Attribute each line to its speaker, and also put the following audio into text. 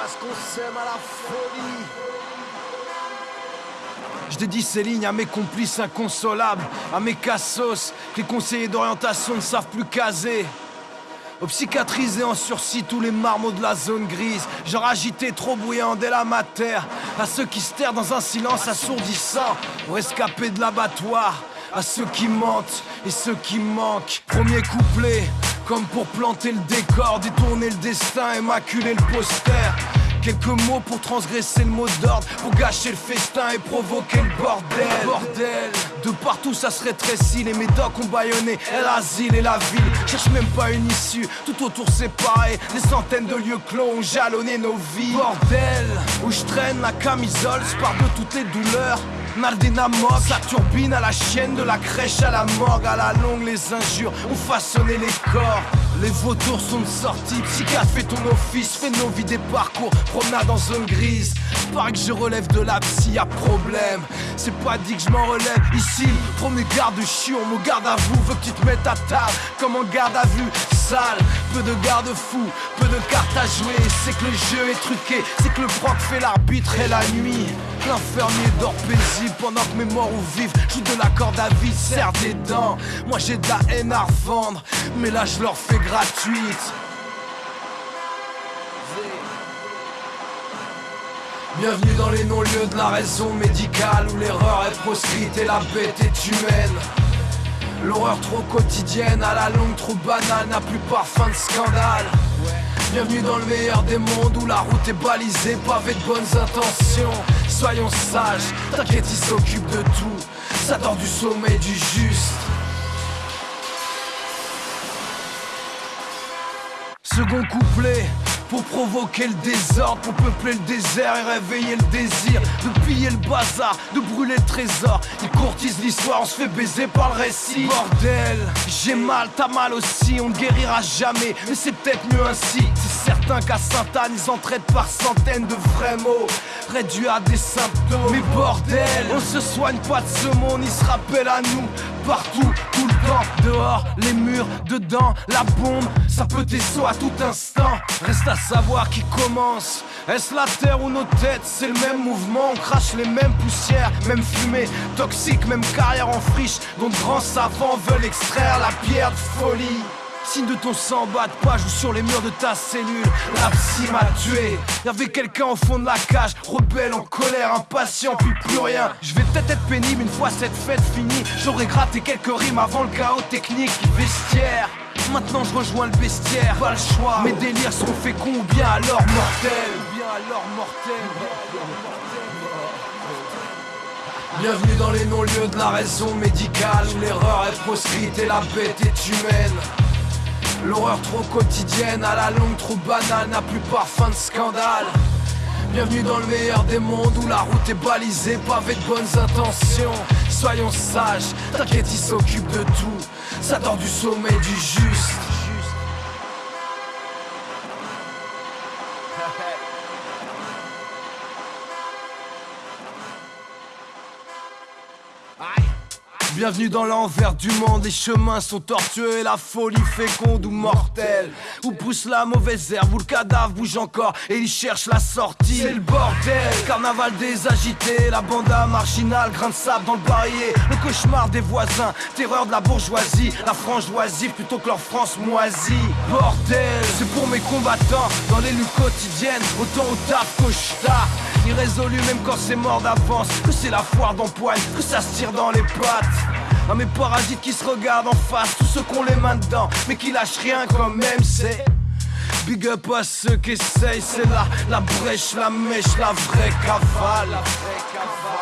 Speaker 1: parce qu'on s'aime à la folie.
Speaker 2: Je dédie ces lignes à mes complices inconsolables, à mes cassos, que les conseillers d'orientation ne savent plus caser. Aux psychiatrisés en sursis tous les marmots de la zone grise Genre agité, trop bruyant dès la matière À ceux qui se terrent dans un silence assourdissant Aux rescapés de l'abattoir À ceux qui mentent et ceux qui manquent Premier couplet comme pour planter le décor, détourner le destin, et le poster Quelques mots pour transgresser le mot d'ordre, pour gâcher le festin et provoquer le bordel. Bordel, de partout ça se rétrécit, les médocs ont baïonné l'asile et la ville. Cherche même pas une issue, tout autour c'est pareil. Des centaines de lieux clos ont jalonné nos vies. Bordel, où je traîne la camisole, spare de toutes les douleurs. Moque, sa turbine à la chienne, de la crèche à la morgue, à la longue les injures ont façonné les corps. Les vautours sont sortis, psychiatre fais ton office, fais nos vies des parcours, promenade en zone grise. Pareil que je relève de la psy, y'a problème. C'est pas dit que je m'en relève ici. Premier garde chiant, mon garde à vous, veux que tu te mettes à table comme en garde à vue. Sale, peu de garde-fous, peu de cartes à jouer. C'est que le jeu est truqué, c'est que le proc fait l'arbitre et la nuit. L'infirmier dort paisible pendant que mes morts ou vivent. Joue de la corde à vie, serre des dents. Moi j'ai de la haine à revendre Mais là je leur fais gratuite. Bienvenue dans les non-lieux de la raison médicale Où l'erreur est proscrite et la bête est humaine. L'horreur trop quotidienne, à la longue trop banale N'a plus parfum de scandale Bienvenue dans le meilleur des mondes où la route est balisée, pavée de bonnes intentions. Soyons sages, t'inquiète, il s'occupe de tout. Ça du sommet du juste. Second couplet, pour provoquer le désordre, pour peupler le désert et réveiller le désir. De piller le bazar, de brûler le trésor. Ils courtisent l'histoire, on se fait baiser par le récit. Bordel, j'ai mal, t'as mal aussi, on ne guérira jamais. Mais c'est peut-être mieux ainsi. C'est certain qu'à Sainte-Anne, ils en traitent par centaines de vrais mots. Réduits à des symptômes on se soigne pas de ce monde, ils se rappellent à nous. Partout, tout le temps, dehors, les murs, dedans, la bombe. Ça peut t'essoir à tout instant. Reste à savoir qui commence. Est-ce la terre ou nos têtes? C'est le même mouvement, on crache les mêmes poussières, même fumée, toxique, même carrière en friche, dont grands savants veulent extraire la pierre de folie. Signe de ton sang bat pas, joue sur les murs de ta cellule. La psy m'a tué. Y'avait quelqu'un au fond de la cage, rebelle, en colère, impatient, puis plus rien. Je vais peut-être être pénible une fois cette fête finie. J'aurais gratté quelques rimes avant le chaos technique. Vestiaire. Maintenant je rejoins le bestiaire, pas le choix. Mes délires sont féconds ou bien alors mortels. Bien alors mortels. Bienvenue dans les non-lieux de la raison médicale l'erreur est proscrite et la bête est humaine. L'horreur trop quotidienne, à la longue trop banale, n'a plus parfum de scandale. Bienvenue dans le meilleur des mondes où la route est balisée, pavée de bonnes intentions. Soyons sages, t'inquiète, il s'occupe de tout. Ça dort du sommet du juste. Bienvenue dans l'envers du monde, les chemins sont tortueux et la folie féconde ou mortelle. Où pousse la mauvaise herbe, où le cadavre bouge encore et il cherche la sortie. C'est le bordel, carnaval des agités, la banda marginale, grain de sable dans le barillet, le cauchemar des voisins, terreur de la bourgeoisie, la frange oisive plutôt que leur France moisie. Bordel, c'est pour mes combattants dans les luttes quotidiennes, autant au taf qu'au Irrésolu même quand c'est mort d'avance. Que c'est la foire d'empoigne, que ça se tire dans les pattes. À mes parasites qui se regardent en face Tous ceux qu'on les mains dedans Mais qui lâchent rien quand même c'est Big up à ceux qui essayent C'est là la brèche, la mèche, la vraie cavale La vraie cavale